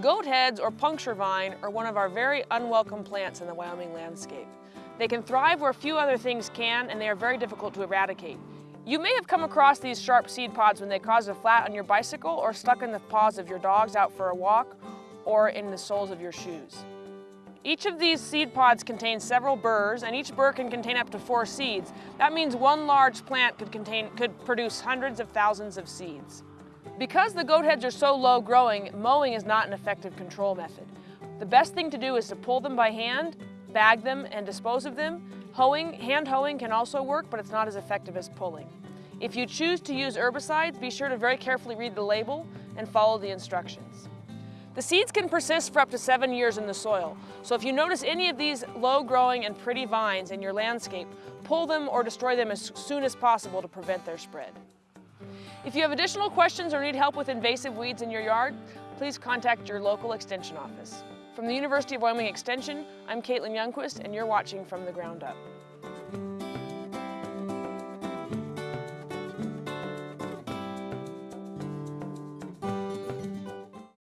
Goat heads or puncture vine are one of our very unwelcome plants in the Wyoming landscape. They can thrive where few other things can and they are very difficult to eradicate. You may have come across these sharp seed pods when they cause a flat on your bicycle or stuck in the paws of your dogs out for a walk or in the soles of your shoes. Each of these seed pods contains several burrs and each burr can contain up to four seeds. That means one large plant could, contain, could produce hundreds of thousands of seeds. Because the goat heads are so low growing, mowing is not an effective control method. The best thing to do is to pull them by hand, bag them, and dispose of them. Hoeing, hand hoeing can also work, but it's not as effective as pulling. If you choose to use herbicides, be sure to very carefully read the label and follow the instructions. The seeds can persist for up to seven years in the soil, so if you notice any of these low-growing and pretty vines in your landscape, pull them or destroy them as soon as possible to prevent their spread. If you have additional questions or need help with invasive weeds in your yard, please contact your local Extension office. From the University of Wyoming Extension, I'm Caitlin Youngquist and you're watching From the Ground Up.